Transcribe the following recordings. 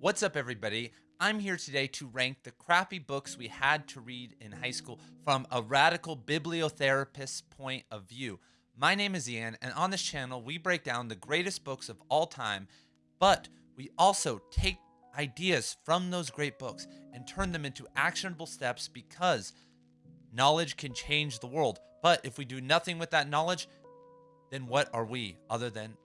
What's up, everybody? I'm here today to rank the crappy books we had to read in high school from a radical bibliotherapist's point of view. My name is Ian, and on this channel, we break down the greatest books of all time, but we also take ideas from those great books and turn them into actionable steps because knowledge can change the world. But if we do nothing with that knowledge, then what are we other than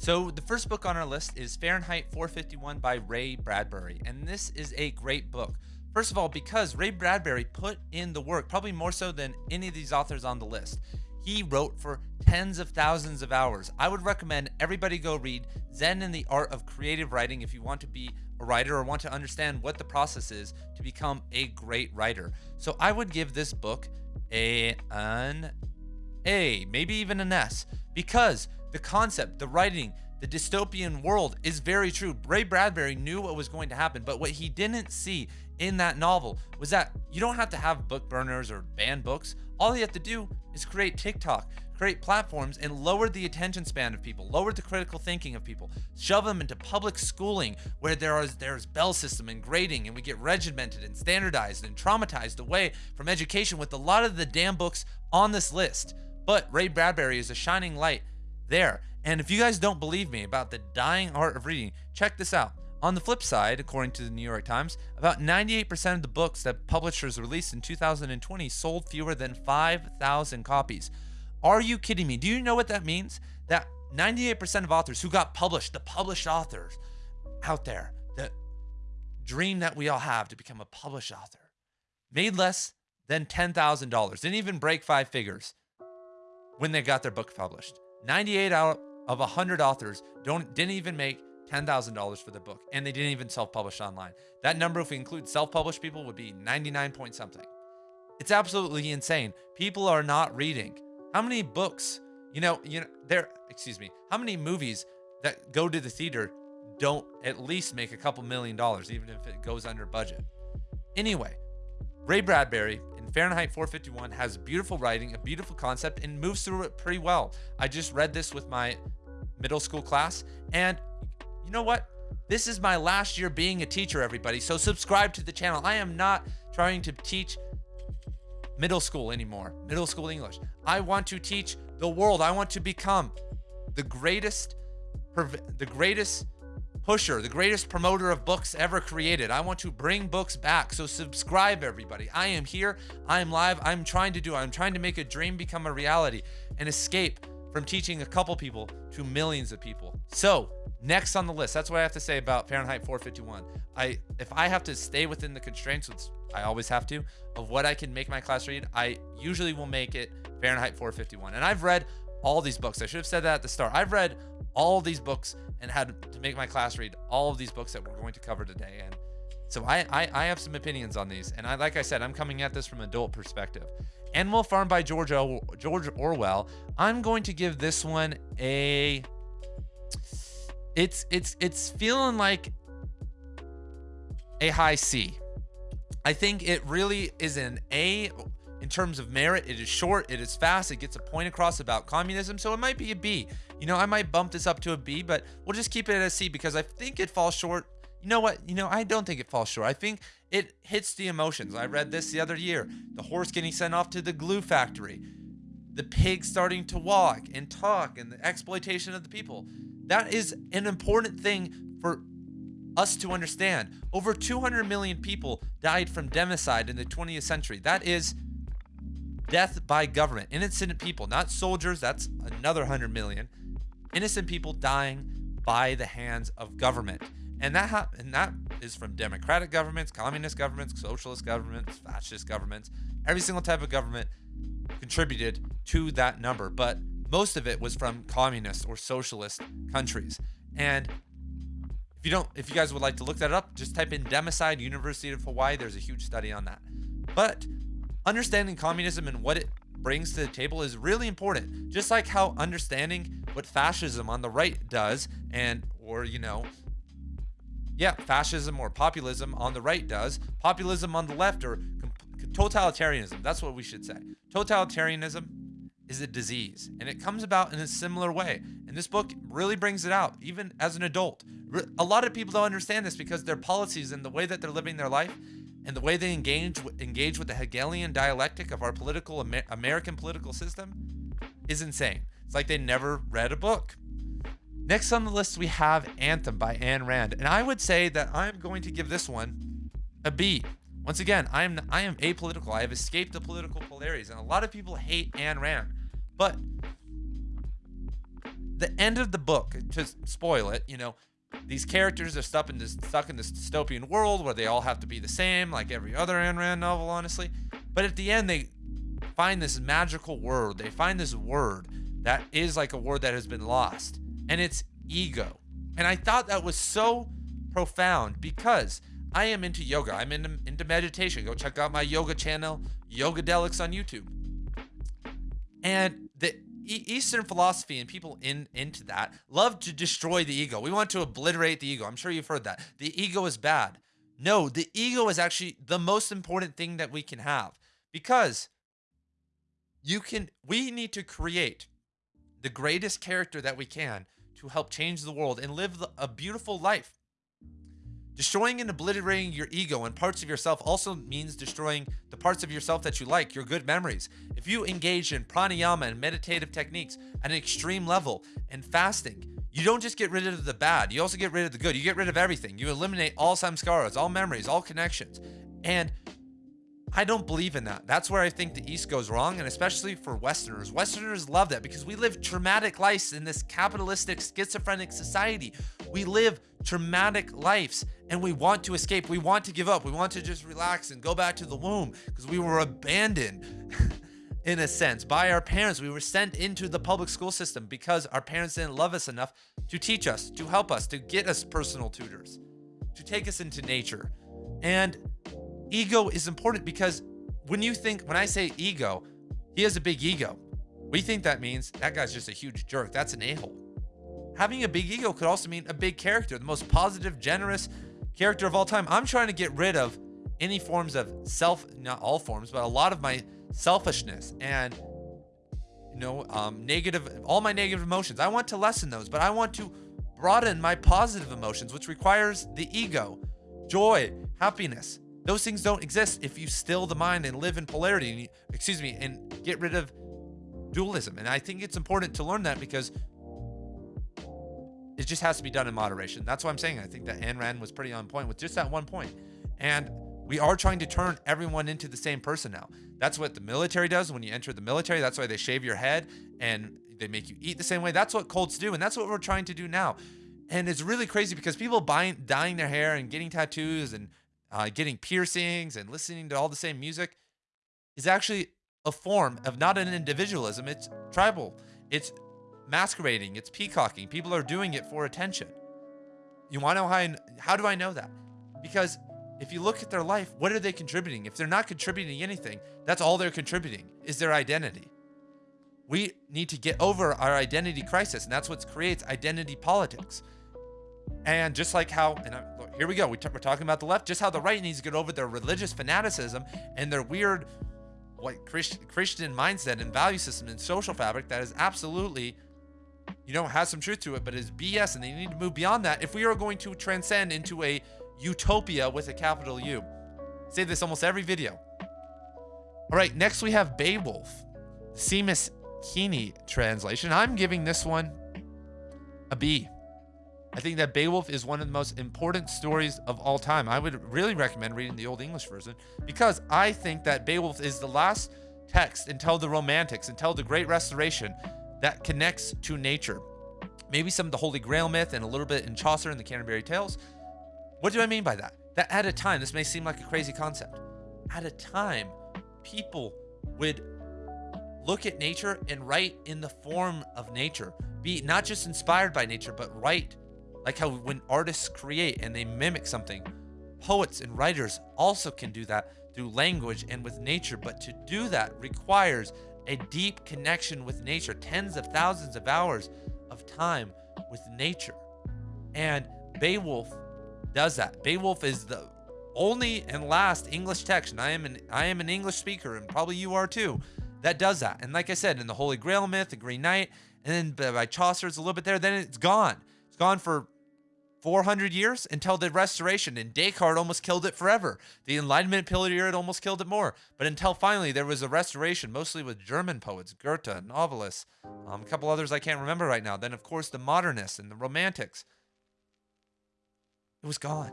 so the first book on our list is Fahrenheit 451 by Ray Bradbury, and this is a great book. First of all, because Ray Bradbury put in the work, probably more so than any of these authors on the list. He wrote for tens of thousands of hours. I would recommend everybody go read Zen and the Art of Creative Writing if you want to be a writer or want to understand what the process is to become a great writer. So I would give this book a an A, maybe even an S, because the concept, the writing, the dystopian world is very true. Ray Bradbury knew what was going to happen, but what he didn't see in that novel was that you don't have to have book burners or ban books. All you have to do is create TikTok, create platforms, and lower the attention span of people, lower the critical thinking of people, shove them into public schooling where there is there's bell system and grading, and we get regimented and standardized and traumatized away from education with a lot of the damn books on this list. But Ray Bradbury is a shining light there. And if you guys don't believe me about the dying art of reading, check this out. On the flip side, according to the New York Times, about 98% of the books that publishers released in 2020 sold fewer than 5,000 copies. Are you kidding me? Do you know what that means? That 98% of authors who got published, the published authors out there, the dream that we all have to become a published author, made less than $10,000, didn't even break five figures when they got their book published. 98 out of 100 authors don't didn't even make $10,000 for the book and they didn't even self-publish online. That number if we include self-published people would be 99 point something. It's absolutely insane. People are not reading. How many books, you know, you know, there, excuse me, how many movies that go to the theater don't at least make a couple million dollars, even if it goes under budget? Anyway, Ray Bradbury Fahrenheit 451 has beautiful writing, a beautiful concept, and moves through it pretty well. I just read this with my middle school class, and you know what? This is my last year being a teacher, everybody. So subscribe to the channel. I am not trying to teach middle school anymore, middle school English. I want to teach the world. I want to become the greatest, the greatest pusher, the greatest promoter of books ever created. I want to bring books back. So subscribe, everybody. I am here. I am live. I'm trying to do. I'm trying to make a dream become a reality and escape from teaching a couple people to millions of people. So next on the list, that's what I have to say about Fahrenheit 451. I if I have to stay within the constraints, which I always have to, of what I can make my class read, I usually will make it Fahrenheit 451. And I've read all these books. I should have said that at the start. I've read all these books and had to make my class read all of these books that we're going to cover today. And so I, I, I have some opinions on these. And I, like I said, I'm coming at this from adult perspective. Animal Farm by George, George Orwell. I'm going to give this one a. It's it's it's feeling like a high C. I think it really is an A in terms of merit. It is short, it is fast, it gets a point across about communism, so it might be a B. You know, I might bump this up to a B, but we'll just keep it at a C because I think it falls short. You know what? You know, I don't think it falls short. I think it hits the emotions. I read this the other year. The horse getting sent off to the glue factory, the pig starting to walk and talk, and the exploitation of the people. That is an important thing for us to understand. Over 200 million people died from democide in the 20th century. That is death by government. Innocent people, not soldiers. That's another 100 million innocent people dying by the hands of government. And that ha- and that is from democratic governments, communist governments, socialist governments, fascist governments. Every single type of government contributed to that number, but most of it was from communist or socialist countries. And if you don't if you guys would like to look that up, just type in democide University of Hawaii. There's a huge study on that. But understanding communism and what it brings to the table is really important. Just like how understanding what fascism on the right does and or you know yeah, fascism or populism on the right does, populism on the left or totalitarianism. That's what we should say. Totalitarianism is a disease and it comes about in a similar way. And this book really brings it out even as an adult. A lot of people don't understand this because their policies and the way that they're living their life and the way they engage engage with the Hegelian dialectic of our political Amer American political system is insane. It's like they never read a book. Next on the list we have Anthem by Ayn Rand, and I would say that I'm going to give this one a B. Once again, I am I am apolitical. I have escaped the political polarities, and a lot of people hate Ayn Rand. But the end of the book, to spoil it, you know, these characters are stuck in this stuck in this dystopian world where they all have to be the same, like every other Ayn Rand novel, honestly. But at the end, they find this magical word. They find this word that is like a word that has been lost, and it's ego. And I thought that was so profound because I am into yoga. I'm into, into meditation. Go check out my yoga channel, Yogadelics on YouTube. And the Eastern philosophy and people in into that love to destroy the ego. We want to obliterate the ego. I'm sure you've heard that. The ego is bad. No, the ego is actually the most important thing that we can have because you can we need to create the greatest character that we can to help change the world and live a beautiful life. Destroying and obliterating your ego and parts of yourself also means destroying the parts of yourself that you like, your good memories. If you engage in pranayama and meditative techniques at an extreme level and fasting, you don't just get rid of the bad, you also get rid of the good. You get rid of everything. You eliminate all samskaras, all memories, all connections. And I don't believe in that. That's where I think the East goes wrong, and especially for Westerners. Westerners love that because we live traumatic lives in this capitalistic, schizophrenic society. We live traumatic lives and we want to escape. We want to give up. We want to just relax and go back to the womb because we were abandoned. in a sense, by our parents. We were sent into the public school system because our parents didn't love us enough to teach us, to help us, to get us personal tutors, to take us into nature. And ego is important because when you think, when I say ego, he has a big ego. We think that means that guy's just a huge jerk. That's an a hole. Having a big ego could also mean a big character, the most positive, generous character of all time. I'm trying to get rid of any forms of self, not all forms, but a lot of my selfishness and you know, um, negative, all my negative emotions. I want to lessen those, but I want to broaden my positive emotions, which requires the ego, joy, happiness, those things don't exist if you still the mind and live in polarity, and you, excuse me, and get rid of dualism. And I think it's important to learn that because it just has to be done in moderation. That's what I'm saying I think that Ayn Rand was pretty on point with just that one point. And we are trying to turn everyone into the same person now. That's what the military does when you enter the military. That's why they shave your head and they make you eat the same way. That's what cults do. And that's what we're trying to do now. And it's really crazy because people buying, dyeing their hair and getting tattoos and uh, getting piercings and listening to all the same music is actually a form of not an individualism, it's tribal. It's masquerading, it's peacocking. People are doing it for attention. You want to know how I, how do I know that? Because if you look at their life, what are they contributing? If they're not contributing anything, that's all they're contributing is their identity. We need to get over our identity crisis, and that's what creates identity politics. And just like how, and I, look, here we go, We we're talking about the left, just how the right needs to get over their religious fanaticism and their weird, what Christ, Christian mindset and value system and social fabric that is absolutely, you know, has some truth to it, but is BS, and they need to move beyond that if we are going to transcend into a utopia with a capital U. I say this almost every video. All right, next we have Beowulf, Seamus Heaney translation. I'm giving this one a B. I think that Beowulf is one of the most important stories of all time. I would really recommend reading the Old English version because I think that Beowulf is the last text until the Romantics, until the Great Restoration that connects to nature. Maybe some of the Holy Grail myth and a little bit in Chaucer and the Canterbury Tales. What do I mean by that? That at a time, this may seem like a crazy concept. At a time, people would look at nature and write in the form of nature. Be not just inspired by nature, but write like how when artists create and they mimic something, poets and writers also can do that through language and with nature. But to do that requires a deep connection with nature, tens of thousands of hours of time with nature. And Beowulf does that. Beowulf is the only and last English text, and I am an I am an English speaker, and probably you are too, that does that. And like I said, in the Holy Grail myth, the Green Knight, and then by Chaucer, it's a little bit there, then it's gone gone for 400 years until the restoration and descartes almost killed it forever. The enlightenment period almost killed it more. But until finally there was a restoration mostly with german poets goethe novelists um, a couple others i can't remember right now. Then of course the modernists and the romantics. It was gone.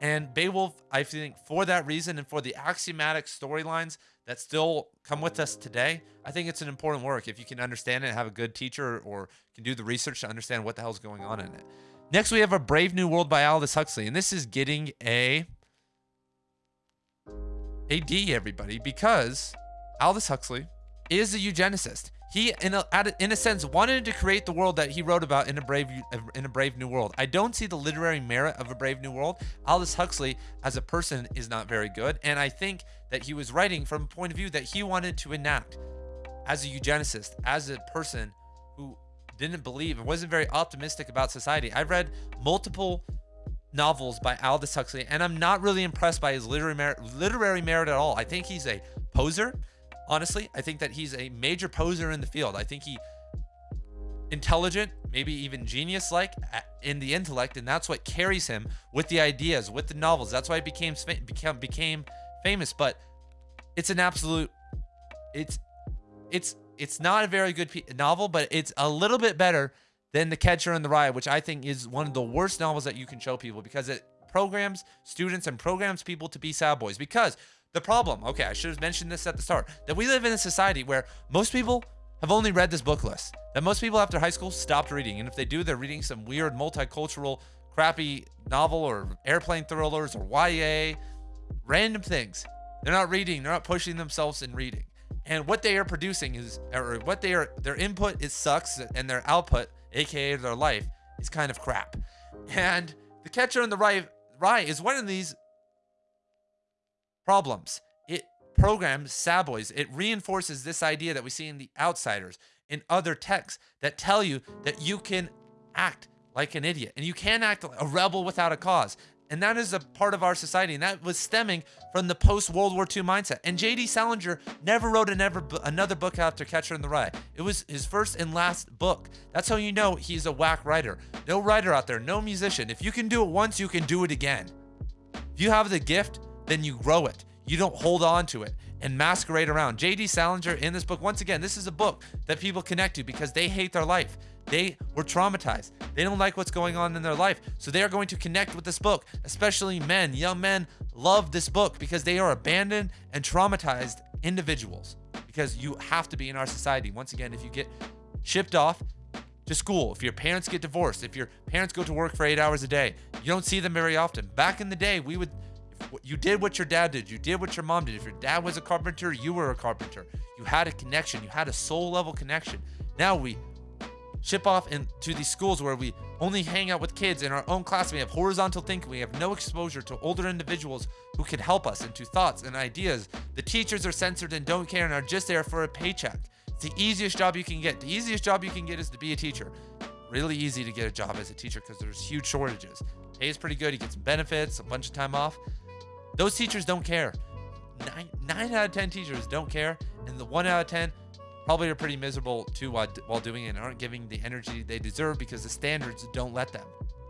And beowulf i think for that reason and for the axiomatic storylines that still come with us today i think it's an important work if you can understand it have a good teacher or can do the research to understand what the hell's going on in it Next, we have A Brave New World by Aldous Huxley. And this is getting a, a D, everybody, because Aldous Huxley is a eugenicist. He, in a, in a sense, wanted to create the world that he wrote about in a brave in a brave new world. I don't see the literary merit of a brave new world. Aldous Huxley, as a person, is not very good, and I think that he was writing from a point of view that he wanted to enact as a eugenicist, as a person who didn't believe and wasn't very optimistic about society. I've read multiple novels by Aldous Huxley, and I'm not really impressed by his literary merit, literary merit at all. I think he's a poser. Honestly, I think that he's a major poser in the field. I think he intelligent, maybe even genius-like in the intellect, and that's what carries him with the ideas, with the novels. That's why he became became became famous. But it's an absolute, it's it's it's not a very good novel, but it's a little bit better than The Catcher in the Rye, which I think is one of the worst novels that you can show people because it programs students and programs people to be sad boys. Because the problem, okay, I should have mentioned this at the start, that we live in a society where most people have only read this book list. That most people after high school stopped reading. And if they do, they're reading some weird multicultural, crappy novel or airplane thrillers or YA, random things. They're not reading, they're not pushing themselves in reading and what they are producing is or what they are their input is sucks and their output aka their life is kind of crap and the catcher in the rye, rye is one of these problems it programs Saboys. it reinforces this idea that we see in the outsiders in other texts that tell you that you can act like an idiot and you can act like a rebel without a cause and that is a part of our society. And that was stemming from the post World War II mindset. And J.D. Salinger never wrote another, another book after Catcher in the Rye. It was his first and last book. That's how you know he's a whack writer. No writer out there, no musician. If you can do it once, you can do it again. If you have the gift, then you grow it. You don't hold on to it and masquerade around. J.D. Salinger in this book, once again, this is a book that people connect to because they hate their life. They were traumatized. They don't like what's going on in their life. So they are going to connect with this book, especially men. Young men love this book because they are abandoned and traumatized individuals. Because you have to be in our society. Once again, if you get shipped off to school, if your parents get divorced, if your parents go to work for eight hours a day, you don't see them very often. Back in the day, we would you did what your dad did. You did what your mom did. If your dad was a carpenter, you were a carpenter. You had a connection. You had a soul level connection. Now we ship off into these schools where we only hang out with kids in our own class. We have horizontal thinking. We have no exposure to older individuals who can help us into thoughts and ideas. The teachers are censored and don't care and are just there for a paycheck. It's the easiest job you can get. The easiest job you can get is to be a teacher. Really easy to get a job as a teacher because there's huge shortages. Pay is pretty good. You get some benefits, a bunch of time off. Those teachers don't care. Nine, nine out of 10 teachers don't care. And the one out of 10 probably are pretty miserable too while, while doing it and aren't giving the energy they deserve because the standards don't let them,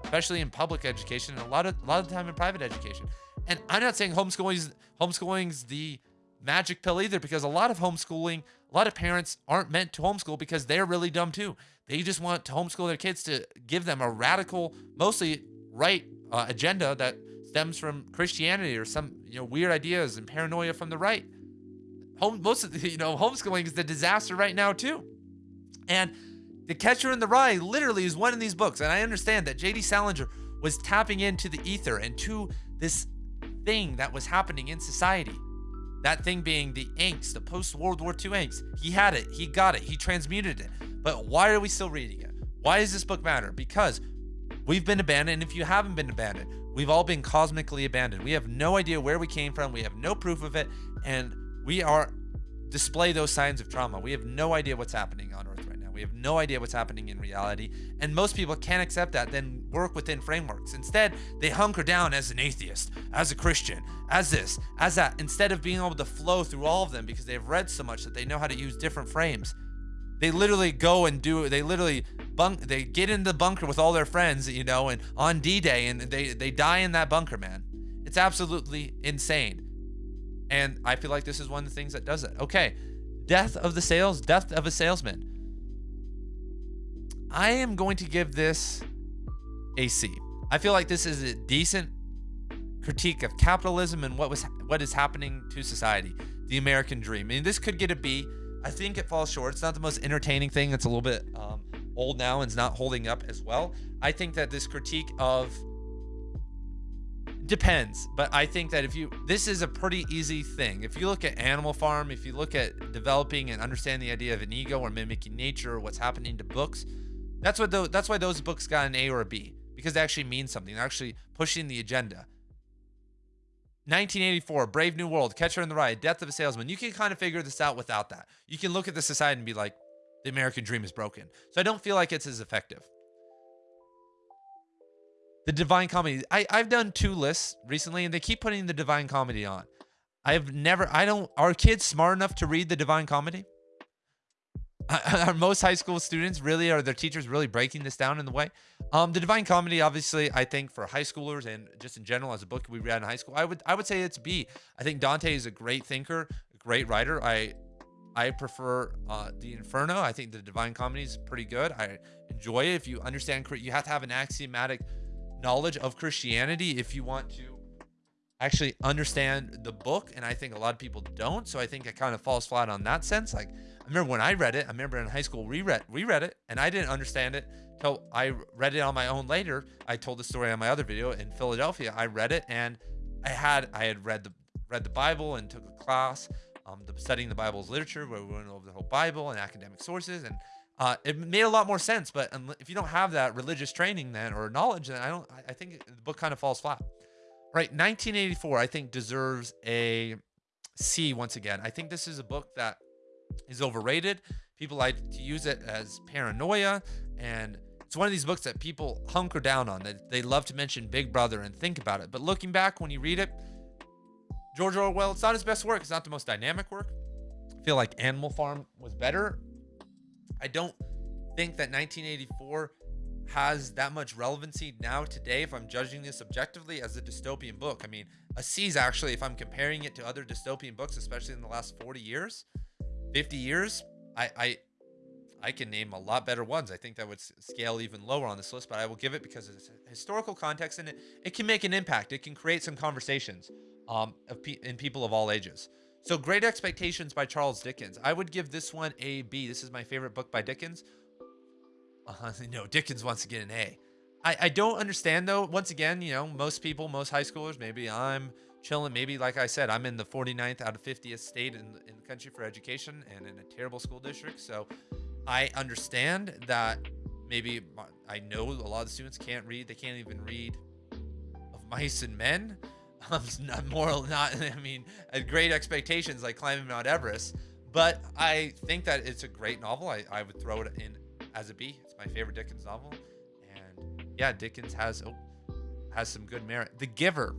especially in public education and a lot of a lot of time in private education. And I'm not saying homeschooling homeschooling's the magic pill either because a lot of homeschooling, a lot of parents aren't meant to homeschool because they're really dumb too. They just want to homeschool their kids to give them a radical, mostly right uh, agenda that stems from Christianity or some you know weird ideas and paranoia from the right. Home most of the, you know homeschooling is the disaster right now too. And the catcher in the rye literally is one of these books and i understand that jd salinger was tapping into the ether and to this thing that was happening in society. That thing being the angst the post world war ii angst. He had it. He got it. He transmuted it. But why are we still reading it? Why does this book matter? Because we've been abandoned and if you haven't been abandoned we've all been cosmically abandoned we have no idea where we came from we have no proof of it and we are display those signs of trauma. We have no idea what's happening on Earth right now. We have no idea what's happening in reality. And most people can't accept that, then work within frameworks. Instead, they hunker down as an atheist, as a Christian, as this, as that, instead of being able to flow through all of them because they've read so much that they know how to use different frames. They literally go and do, they literally bunk they get in the bunker with all their friends, you know, and on D-Day and they they die in that bunker, man. It's absolutely insane. And I feel like this is one of the things that does it. Okay. Death of the sales, death of a salesman. I am going to give this a C. I feel like this is a decent critique of capitalism and what was what is happening to society, the American dream. I mean, this could get a B. I think it falls short. It's not the most entertaining thing. It's a little bit um, old now and it's not holding up as well. I think that this critique of depends, but I think that if you this is a pretty easy thing. If you look at Animal Farm, if you look at developing and understanding the idea of an ego or mimicking nature or what's happening to books, that's what those, that's why those books got an A or a B because they actually mean something. They're actually pushing the agenda. 1984, Brave New World, Catcher in the Rye, Death of a Salesman. You can kind of figure this out without that. You can look at the society and be like, the American dream is broken. So I don't feel like it's as effective. The Divine Comedy. I, I've done two lists recently and they keep putting the Divine Comedy on. I've never, I don't, are kids smart enough to read the Divine Comedy? are most high school students really are their teachers really breaking this down in the way? Um the divine comedy obviously i think for high schoolers and just in general as a book we read in high school i would i would say it's b. I think dante is a great thinker great writer. I i prefer uh the inferno. I think the divine comedy is pretty good. I enjoy it. If you understand you have to have an axiomatic knowledge of christianity if you want to actually understand the book and i think a lot of people don't so i think it kind of falls flat on that sense like I remember when I read it, I remember in high school, we read, we read it and I didn't understand it till I read it on my own later. I told the story on my other video in Philadelphia. I read it and I had, I had read the, read the Bible and took a class, um, the, studying the Bible's literature where we went over the whole Bible and academic sources. And uh, it made a lot more sense. But if you don't have that religious training then or knowledge, then I don't, I think the book kind of falls flat. Right. 1984, I think deserves a C once again. I think this is a book that is overrated. People like to use it as paranoia, and it's one of these books that people hunker down on. That they love to mention Big Brother and think about it. But looking back, when you read it, George Orwell, it's not his best work. It's not the most dynamic work. I feel like Animal Farm was better. I don't think that 1984 has that much relevancy now today if I'm judging this objectively as a dystopian book. I mean, a C is actually, if I'm comparing it to other dystopian books, especially in the last 40 years, 50 years, I, I I can name a lot better ones. I think that would scale even lower on this list, but I will give it because it's historical context and it, it can make an impact. It can create some conversations um, of pe in people of all ages. So Great Expectations by Charles Dickens. I would give this one a B. This is my favorite book by Dickens. Uh, no, Dickens wants to get an A. I, I don't understand though. Once again, you know, most people, most high schoolers, maybe I'm chilling. Maybe, like I said, I'm in the 49th out of 50th state in, in the country for education and in a terrible school district. So I understand that maybe I know a lot of students can't read. They can't even read of mice and men. Um, not moral, not, I mean, great expectations like climbing Mount Everest. But I think that it's a great novel. I, I would throw it in as a B. My favorite Dickens novel. And yeah, Dickens has, oh, has some good merit. The Giver.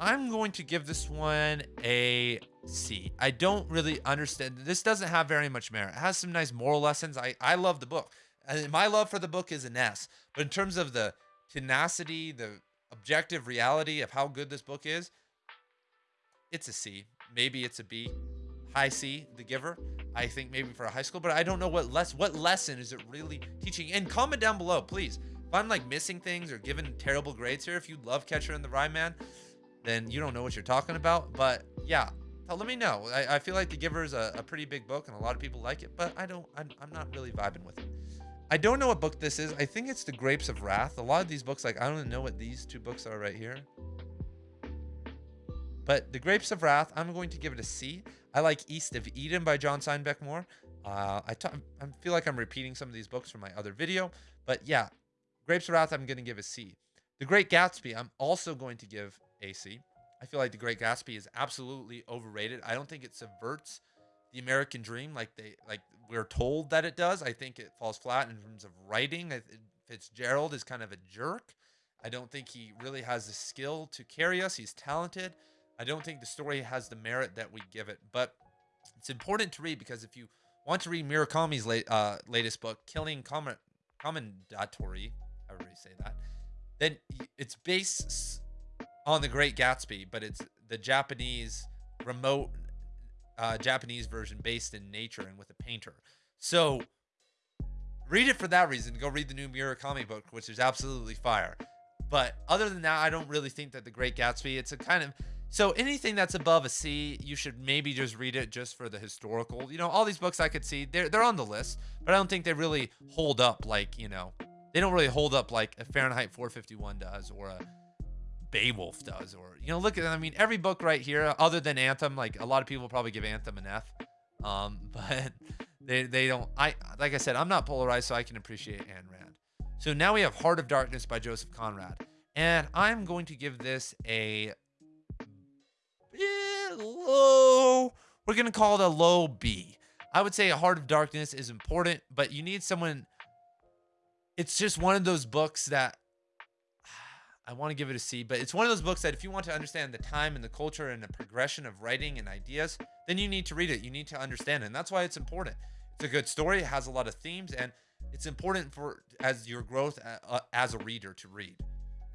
I'm going to give this one a C. I don't really understand. This doesn't have very much merit. It has some nice moral lessons. I, I love the book. And my love for the book is an S. But in terms of the tenacity, the objective reality of how good this book is, it's a C. Maybe it's a B. High C, The Giver. I think maybe for a high school, but I don't know what less what lesson is it really teaching. And comment down below, please. If I'm like missing things or giving terrible grades here, if you love Catcher in the Rye Man, then you don't know what you're talking about. But yeah, let me know. I, I feel like The Giver is a, a, pretty big book and a lot of people like it, but I don't, I'm, I'm not really vibing with it. I don't know what book this is. I think it's The Grapes of Wrath. A lot of these books, like, I don't even know what these two books are right here. But The Grapes of Wrath, I'm going to give it a C. I like East of Eden by John Steinbeck more. Uh, I, I feel like I'm repeating some of these books from my other video. But yeah, Grapes of Wrath, I'm going to give a C. The Great Gatsby, I'm also going to give a C. I feel like The Great Gatsby is absolutely overrated. I don't think it subverts the American dream like they like we're told that it does. I think it falls flat in terms of writing. Fitzgerald is kind of a jerk. I don't think he really has the skill to carry us. He's talented. I don't think the story has the merit that we give it, but it's important to read because if you want to read Murakami's late, uh, latest book, Killing Comet Commendatore, however you say that, then it's based on the Great Gatsby, but it's the Japanese remote uh, Japanese version based in nature and with a painter. So read it for that reason. Go read the new Murakami book, which is absolutely fire. But other than that, I don't really think that the Great Gatsby. It's a kind of so anything that's above a C, you should maybe just read it just for the historical. You know, all these books I could see, they're they're on the list, but I don't think they really hold up like, you know, they don't really hold up like a Fahrenheit 451 does or a Beowulf does or you know, look at I mean every book right here other than Anthem, like a lot of people probably give Anthem an F. Um, but they they don't I like I said, I'm not polarized so I can appreciate Ayn Rand. So now we have Heart of Darkness by Joseph Conrad. And I'm going to give this a low. We're gonna call it a low B. I would say a Heart of Darkness is important, but you need someone. It's just one of those books that I want to give it a C, but it's one of those books that if you want to understand the time and the culture and the progression of writing and ideas, then you need to read it. You need to understand it. And that's why it's important. It's a good story. It has a lot of themes and it's important for as your growth uh, as a reader to read.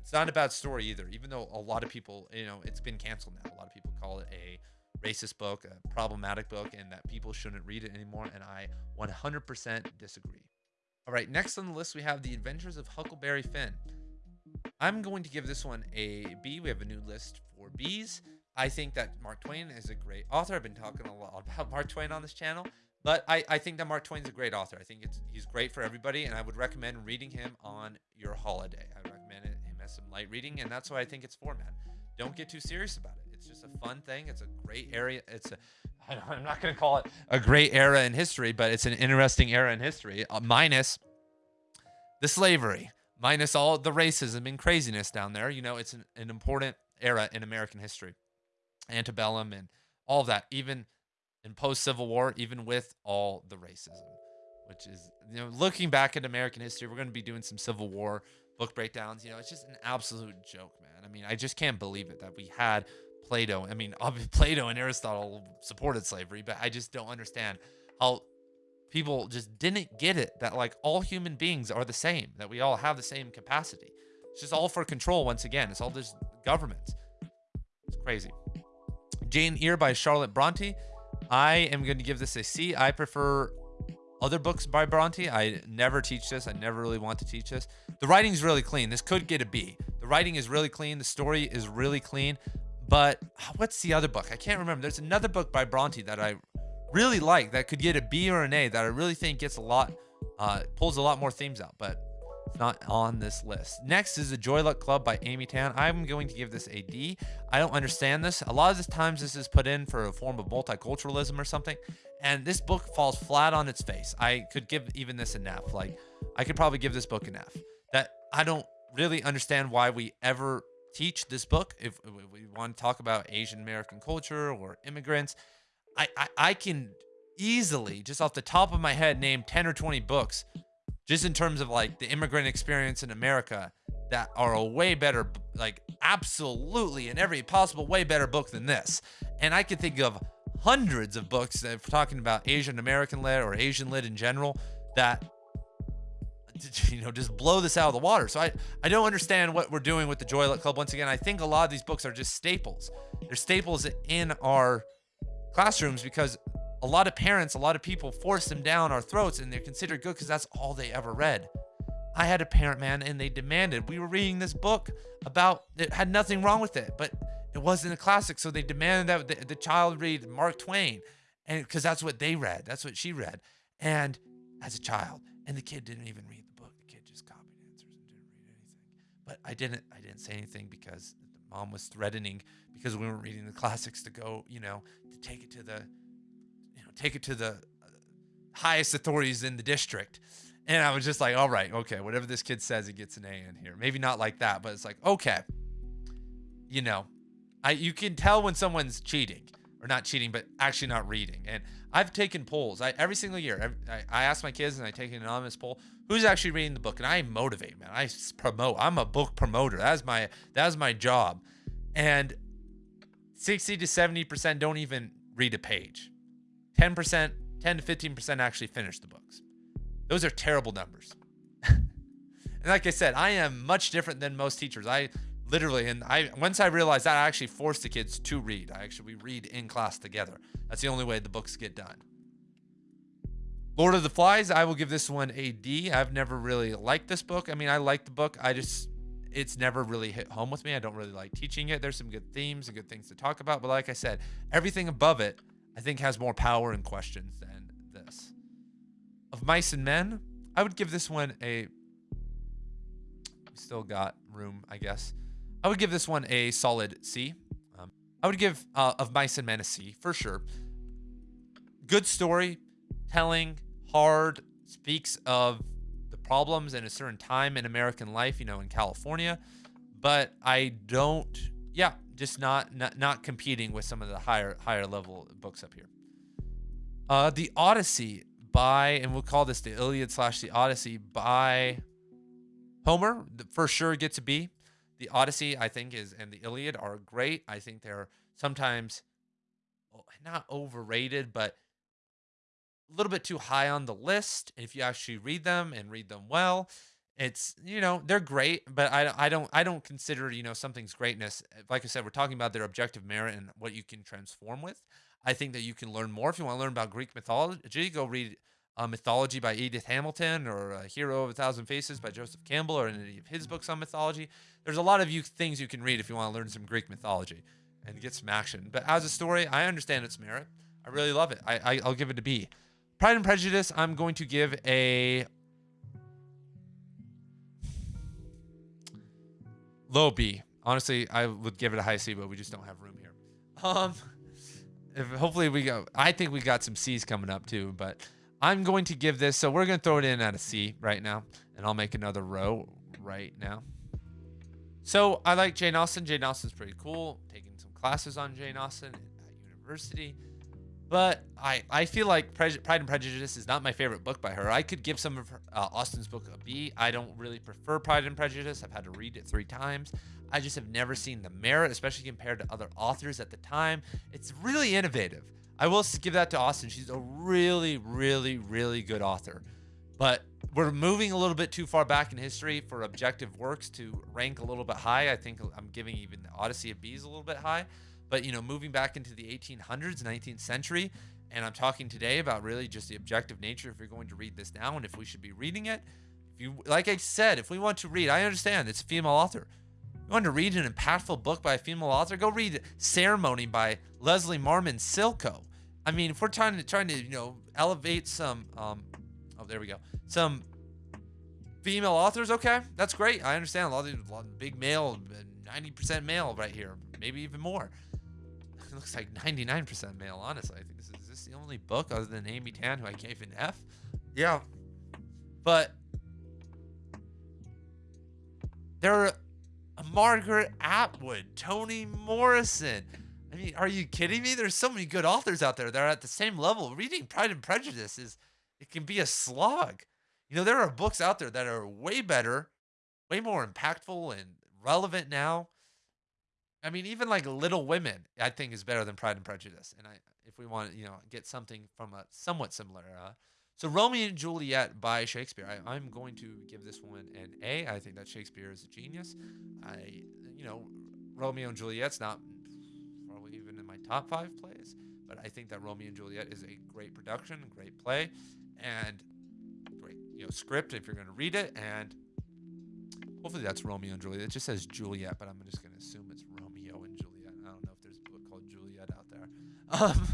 It's not a bad story either, even though a lot of people, you know, it's been canceled now. A lot of people call it a racist book, a problematic book, and that people shouldn't read it anymore. And I 100% disagree. All right, next on the list, we have The Adventures of Huckleberry Finn. I'm going to give this one a B. We have a new list for Bs. I think that Mark Twain is a great author. I've been talking a lot about Mark Twain on this channel, but I, I think that Mark Twain's a great author. I think it's he's great for everybody, and I would recommend reading him on your holiday. I it some light reading, and that's why I think it's for, man. Don't get too serious about it. It's just a fun thing. It's a great area. It's a I'm not going to call it a great era in history, but it's an interesting era in history, uh, minus the slavery, minus all the racism and craziness down there. You know, it's an, an important era in American history, antebellum and all of that, even in post Civil War, even with all the racism, which is, you know, looking back at American history, we're going to be doing some Civil War book breakdowns. You know, it's just an absolute joke, man. I mean, I just can't believe it that we had Plato. I mean, obviously Plato and Aristotle supported slavery, but I just don't understand how people just didn't get it that like all human beings are the same, that we all have the same capacity. It's just all for control once again. It's all just government. It's crazy. Jane Eyre by Charlotte Bronte. I am going to give this a C. I prefer other books by Bronte. I never teach this. I never really want to teach this. The writing's really clean. This could get a B. The writing is really clean. The story is really clean. But what's the other book? I can't remember. There's another book by Bronte that I really like that could get a B or an A that I really think gets a lot, uh, pulls a lot more themes out, but not on this list. Next is the Joy Luck Club by Amy Tan. I'm going to give this a D. I don't understand this. A lot of the times this is put in for a form of multiculturalism or something and this book falls flat on its face. I could give even this an F. Like, I could probably give this book an F. That I don't really understand why we ever teach this book. If, we want to talk about Asian American culture or immigrants, I, I, I can easily, just off the top of my head, name 10 or 20 books just in terms of like the immigrant experience in America that are a way better, like absolutely in every possible way better book than this. And I could think of hundreds of books that are talking about Asian American lit or Asian lit in general that you know just blow this out of the water. So I I don't understand what we're doing with the Joy Luck Club. Once again, I think a lot of these books are just staples. They're staples in our classrooms because a lot of parents, a lot of people force them down our throats and they're considered good because that's all they ever read. I had a parent, man, and they demanded we were reading this book about it had nothing wrong with it, but it wasn't a classic, so they demanded that the, the child read Mark Twain, and because that's what they read, that's what she read, and as a child, and the kid didn't even read the book. The kid just copied answers and didn't read anything. But I didn't, I didn't say anything because the mom was threatening because we weren't reading the classics to go, you know, to take it to the, take it to the highest authorities in the district. And I was just like, all right, okay, whatever this kid says, he gets an A in here. Maybe not like that, but it's like, okay, you know, I you can tell when someone's cheating or not cheating, but actually not reading. And I've taken polls. I every single year. I, I ask my kids and I take an anonymous poll who's actually reading the book, and I motivate, man. I promote. I'm a book promoter. That's my that's my job. And 60 to 70 percent don't even read a page. 10 percent, 10 to 15 percent actually finish the books. Those are terrible numbers. And like I said, I am much different than most teachers. I literally, and I once I realized that, I actually force the kids to read. I actually we read in class together. That's the only way the books get done. Lord of the Flies, I will give this one a D. I've never really liked this book. I mean, I like the book. I just it's never really hit home with me. I don't really like teaching it. There's some good themes and good things to talk about, but like I said, everything above it I think has more power and questions than this. Of Mice and Men, I would give this one a still got room, I guess. I would give this one a solid C. Um, I would give uh, Of Mice and Men a C for sure. Good story, telling, hard, speaks of the problems in a certain time in American life, you know, in California. But I don't, yeah, just not not, not competing with some of the higher higher level books up here. Uh, the Odyssey by, and we'll call this the Iliad slash the Odyssey by Homer, for sure gets a B. The Odyssey, I think, is and the Iliad are great. I think they're sometimes oh, not overrated, but a little bit too high on the list. If you actually read them and read them well, it's you know they're great, but I I don't I don't consider you know something's greatness. Like I said, we're talking about their objective merit and what you can transform with. I think that you can learn more if you want to learn about Greek mythology. Go read uh, Mythology by Edith Hamilton or A Hero of a Thousand Faces by Joseph Campbell or any of his books on mythology. There's a lot of you things you can read if you want to learn some Greek mythology and get some action. But as a story, I understand its merit. I really love it. I, I I'll give it a B. Pride and Prejudice, I'm going to give a low B. Honestly, I would give it a high C, but we just don't have room here. Um, if hopefully we go. I think we got some C's coming up too, but I'm going to give this. So we're going to throw it in at a C right now, and I'll make another row right now. So I like Jane Austen. Jane Austen's pretty cool. Taking some classes on Jane Austen at university. But I, I feel like Pride and Prejudice is not my favorite book by her. I could give some of her, uh, Austen's book a B. I don't really prefer Pride and Prejudice. I've had to read it three times. I just have never seen the merit, especially compared to other authors at the time. It's really innovative. I will give that to Austen. She's a really, really, really good author. But we're moving a little bit too far back in history for objective works to rank a little bit high. I think I'm giving even the Odyssey of Bees a little bit high. But, you know, moving back into the 1800s, 19th century, and I'm talking today about really just the objective nature if you're going to read this now and if we should be reading it. If you, like I said, if we want to read, I understand it's a female author. You want to read an impactful book by a female author? Go read Ceremony by Leslie Marmon Silko. I mean, if we're trying to trying to you know elevate some, um, oh there we go, some female authors, okay, that's great. I understand a lot of, a lot of big male, 90% male right here, maybe even more. Looks like 99% male, honestly. I think this is, is this the only book other than Amy Tan who I gave an F. Yeah, but there are Margaret Atwood, Toni Morrison. I mean, are you kidding me? There's so many good authors out there that are at the same level. Reading Pride and Prejudice is it can be a slog. You know, there are books out there that are way better, way more impactful and relevant now. I mean, even like Little Women, I think is better than Pride and Prejudice. And I, if we want you know, get something from a somewhat similar era, so Romeo and Juliet by Shakespeare. I, am going to give this one an A. I think that Shakespeare is a genius. I, you know, Romeo and Juliet's not probably even in my top five plays, but I think that Romeo and Juliet is a great production, great play, and great, you know, script if you're going to read it. And hopefully that's Romeo and Juliet. It just says Juliet, but I'm just going to assume it's Um,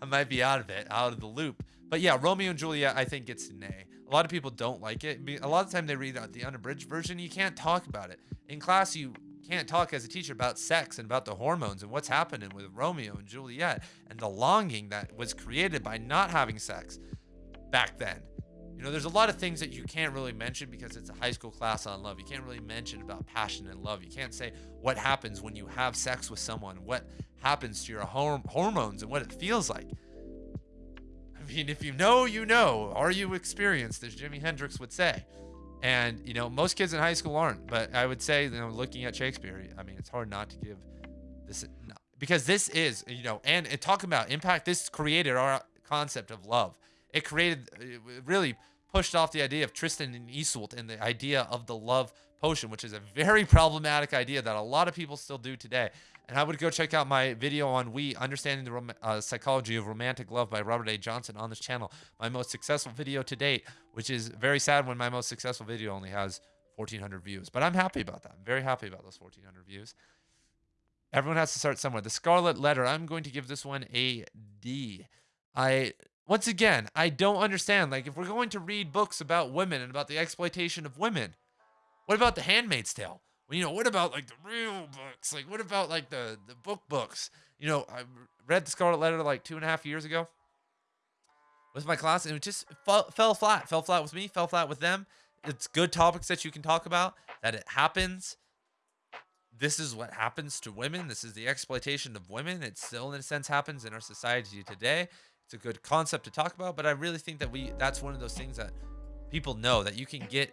I might be out of it, out of the loop. But yeah, Romeo and Juliet, I think it's an A. A lot of people don't like it. A lot of the time they read out the unabridged version, you can't talk about it. In class, you can't talk as a teacher about sex and about the hormones and what's happening with Romeo and Juliet and the longing that was created by not having sex back then. You know, there's a lot of things that you can't really mention because it's a high school class on love. You can't really mention about passion and love. You can't say what happens when you have sex with someone, what happens to your hormones and what it feels like. I mean, if you know, you know. Are you experienced, as Jimi Hendrix would say? And, you know, most kids in high school aren't. But I would say, you know, looking at Shakespeare, I mean, it's hard not to give this, because this is, you know, and, and talking about impact, this created our concept of love. It created, it really pushed off the idea of Tristan and Isolde and the idea of the love potion, which is a very problematic idea that a lot of people still do today. And I would go check out my video on We Understanding the uh, Psychology of Romantic Love by Robert A. Johnson on this channel. My most successful video to date, which is very sad when my most successful video only has 1,400 views. But I'm happy about that. I'm very happy about those 1,400 views. Everyone has to start somewhere. The Scarlet Letter, I'm going to give this one a D. I once again, I don't understand. Like, if we're going to read books about women and about the exploitation of women, what about The Handmaid's Tale? Well, you know, what about like the real books? Like, what about like the the book books? You know, I read The Scarlet Letter like two and a half years ago with my class, and it just fell, fell flat. Fell flat with me. Fell flat with them. It's good topics that you can talk about. That it happens. This is what happens to women. This is the exploitation of women. It still, in a sense, happens in our society today. It's a good concept to talk about, but I really think that we that's one of those things that people know that you can get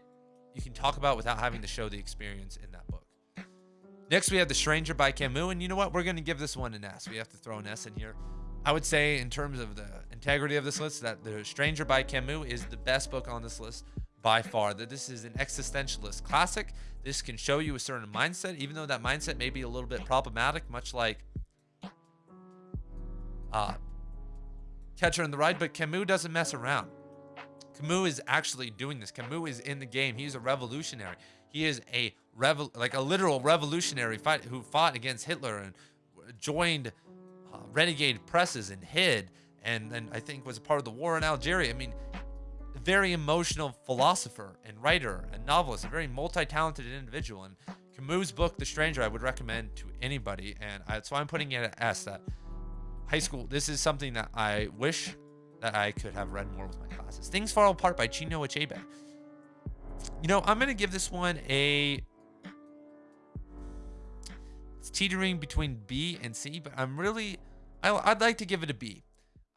you can talk about without having to show the experience in that book. Next, we have The Stranger by Camus, and you know what? We're going to give this one an S. We have to throw an S in here. I would say, in terms of the integrity of this list, that The Stranger by Camus is the best book on this list by far. That this is an existentialist classic. This can show you a certain mindset, even though that mindset may be a little bit problematic, much like uh, Catcher in the Rye, But Camus doesn't mess around. Camus is actually doing this. Camus is in the game. He's a revolutionary. He is a revol like a literal revolutionary fight who fought against Hitler and joined uh, renegade presses and hid and then I think was a part of the war in Algeria. I mean, very emotional philosopher and writer and novelist, a very multi-talented individual. And Camus' book, The Stranger, I would recommend to anybody. And I, so I'm putting it at S. That high school. This is something that I wish that I could have read more with my classes. Things Fall Apart by Chinua Achebe. You know, I'm going to give this one a... It's teetering between B and C, but I'm really... I, I'd like to give it a B.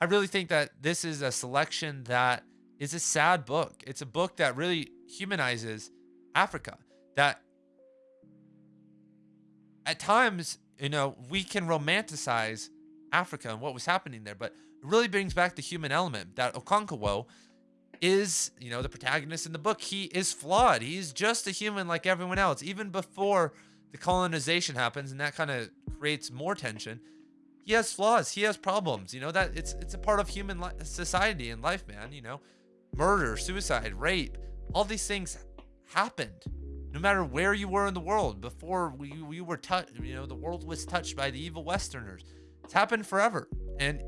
I really think that this is a selection that is a sad book. It's a book that really humanizes Africa. That at times, you know, we can romanticize Africa and what was happening there, but it really brings back the human element that Okonkwo is, you know, the protagonist in the book. He is flawed. He's just a human like everyone else, even before the colonization happens, and that kind of creates more tension. He has flaws. He has problems. You know that it's it's a part of human li- society and life, man. You know, murder, suicide, rape, all these things happened. No matter where you were in the world before we we were touched, you know, the world was touched by the evil Westerners. It's happened forever, and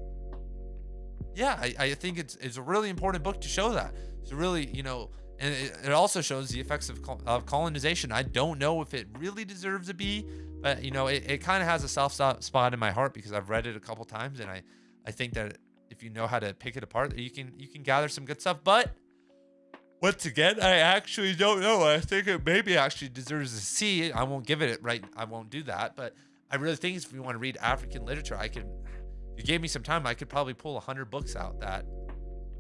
yeah, I, I think it's it's a really important book to show that. It's really, you know, and it, it also shows the effects of, of colonization. I don't know if it really deserves a B, but you know, it, it kind of has a soft spot in my heart because I've read it a couple times, and I I think that if you know how to pick it apart, you can you can gather some good stuff. But once again, I actually don't know. I think it maybe actually deserves a C. I won't give it it right. I won't do that, but I really think if you want to read African literature, I can you gave me some time, I could probably pull 100 books out that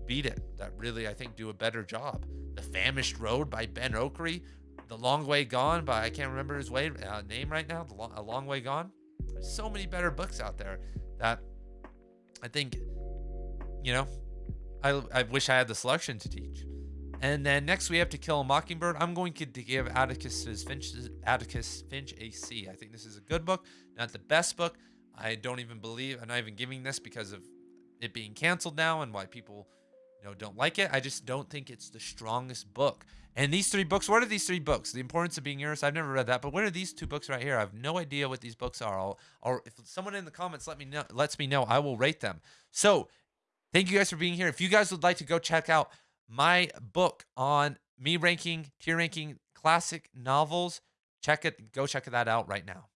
beat it, that really, I think, do a better job. The Famished Road by Ben Okri, The Long Way Gone by, I can't remember his way, uh, name right now, the long, A Long Way Gone. There's so many better books out there that I think, you know, I, I wish I had the selection to teach. And then next we have To Kill a Mockingbird. I'm going to give Atticus Finch, Atticus Finch a C. I think this is a good book, not the best book. I don't even believe I'm not even giving this because of it being canceled now and why people you know don't like it. I just don't think it's the strongest book. And these three books, what are these three books? The Importance of Being Yours. I've never read that, but what are these two books right here? I have no idea what these books are. I'll, or if someone in the comments let me know, lets me know, I will rate them. So, thank you guys for being here. If you guys would like to go check out my book on me ranking, tier ranking classic novels, check it. Go check that out right now.